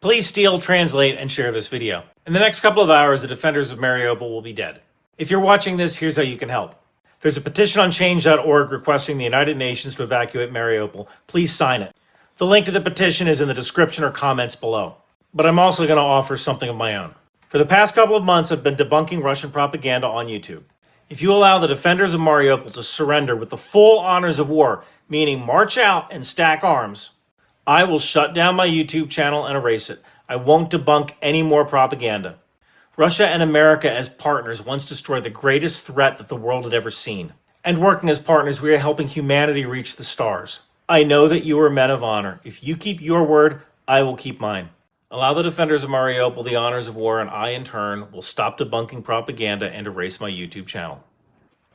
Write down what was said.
Please steal, translate, and share this video. In the next couple of hours, the defenders of Mariupol will be dead. If you're watching this, here's how you can help. There's a petition on change.org requesting the United Nations to evacuate Mariupol. Please sign it. The link to the petition is in the description or comments below. But I'm also going to offer something of my own. For the past couple of months, I've been debunking Russian propaganda on YouTube. If you allow the defenders of Mariupol to surrender with the full honors of war, meaning march out and stack arms, I will shut down my YouTube channel and erase it. I won't debunk any more propaganda. Russia and America as partners once destroyed the greatest threat that the world had ever seen. And working as partners, we are helping humanity reach the stars. I know that you are men of honor. If you keep your word, I will keep mine. Allow the defenders of Mariupol the honors of war, and I, in turn, will stop debunking propaganda and erase my YouTube channel.